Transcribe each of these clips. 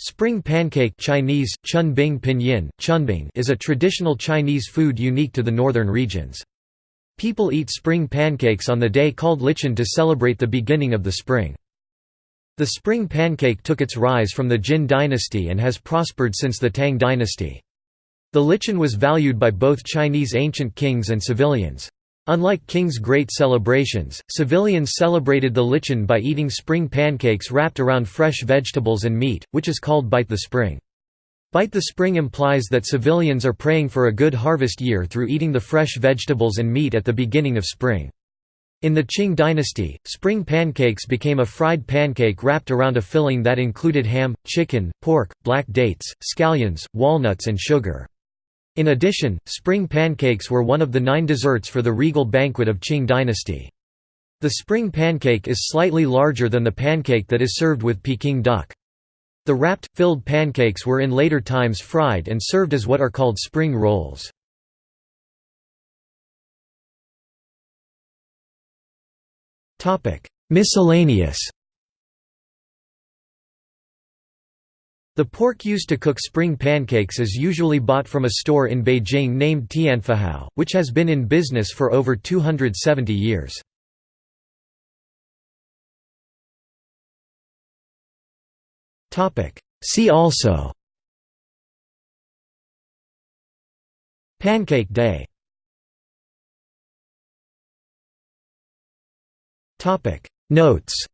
Spring pancake Chinese, chunbing pinyin, chunbing is a traditional Chinese food unique to the northern regions. People eat spring pancakes on the day called Lichun to celebrate the beginning of the spring. The spring pancake took its rise from the Jin dynasty and has prospered since the Tang dynasty. The Lichun was valued by both Chinese ancient kings and civilians. Unlike king's great celebrations, civilians celebrated the Lichun by eating spring pancakes wrapped around fresh vegetables and meat, which is called Bite the Spring. Bite the Spring implies that civilians are praying for a good harvest year through eating the fresh vegetables and meat at the beginning of spring. In the Qing dynasty, spring pancakes became a fried pancake wrapped around a filling that included ham, chicken, pork, black dates, scallions, walnuts and sugar. In addition, spring pancakes were one of the nine desserts for the regal banquet of Qing dynasty. The spring pancake is slightly larger than the pancake that is served with Peking duck. The wrapped, filled pancakes were in later times fried and served as what are called spring rolls. Miscellaneous The pork used to cook spring pancakes is usually bought from a store in Beijing named Tianfuhao, which has been in business for over 270 years. See also Pancake Day Notes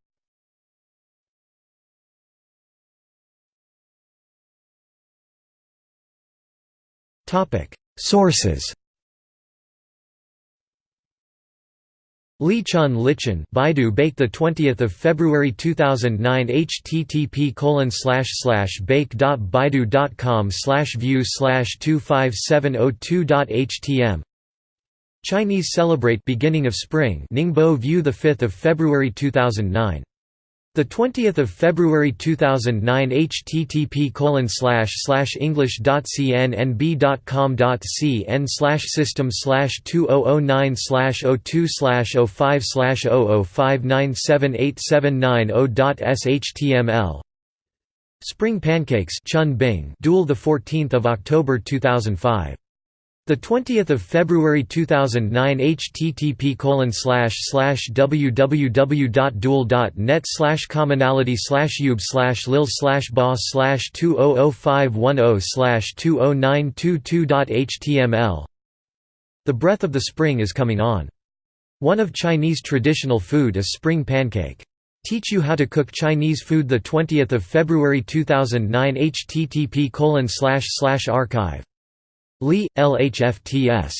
Sources. Lichun Lichun Baidu Baike the 20th of February 2009 http colon slash slash bake.baidu.com slash view slash 25702.htm Chinese celebrate beginning of spring. Ningbo view the 5th of February 2009 the 20th of February 2009 http colon slash slash english.cnnb.com.cn slash system slash 2009 slash 02 slash 05 slash 00597879.shtml Spring Pancakes Chun Bing Duel the 14th of October 2005 the 20th of February 2009 http colon slash slash www.duel.net slash commonality slash ube slash lil slash boss slash 200510 slash 20922.html The breath of the spring is coming on. One of Chinese traditional food is spring pancake. Teach you how to cook Chinese food the 20th of February 2009 http colon slash slash archive Li, LHFTS